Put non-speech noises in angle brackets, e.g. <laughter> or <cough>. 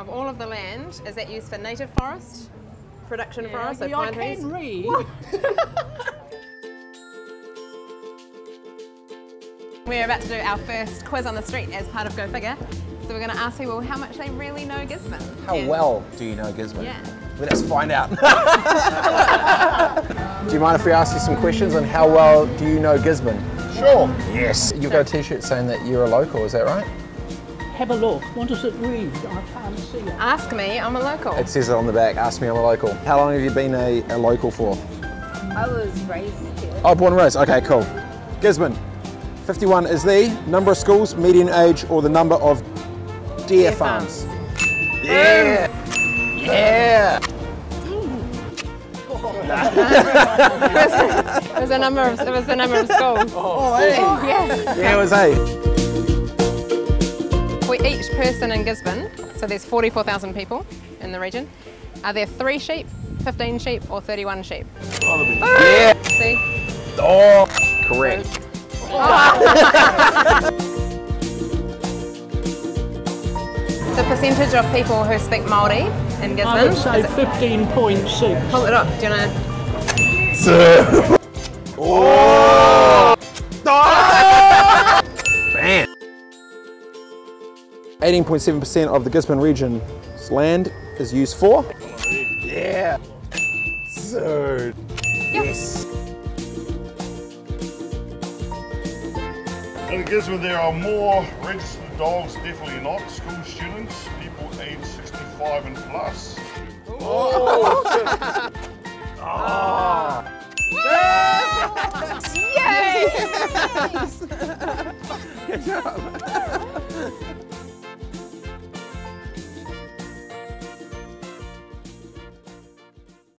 of all of the land is that used for native forest, production forest, so Yeah, I pine trees? can read. <laughs> We're about to do our first quiz on the street as part of Go Figure. So we're going to ask people how much they really know Gisborne. How And- well do you know Gisborne? Yeah. Let us find out. <laughs> <laughs> do you mind if we ask you some questions on how well do you know Gisborne? Sure. Yes. You've got a t-shirt saying that you're a local, is that right? Have a look. What does it read? I can't see it. Ask me, I'm a local. It says it on the back, ask me I'm a local. How long have you been a, a local for? I was raised here. Oh, born and raised, okay, cool. Gisborne, 51 is the number of schools, median age, or the number of deer, Deer farms. Yeah! Yeah! <laughs> it was a number of it was the number of schools. Oh, hey. yeah. Yeah, it was A. For each person in Gisborne, so there's 44,000 people in the region, are there three sheep, 15 sheep, or 31 sheep? Yeah! See? Oh! Correct. <laughs> The percentage of people who speak Māori in Gisborne. I would say is it- 15.6. Pull it up. Do you want to? Oh! 18.7% of the Gisborne region's land is used for? Yeah! So, yes! In Gisborne, there are more registered dogs, definitely not. School students, people aged 65 and plus. Oh! ah. <laughs> Yay! <laughs> Good job.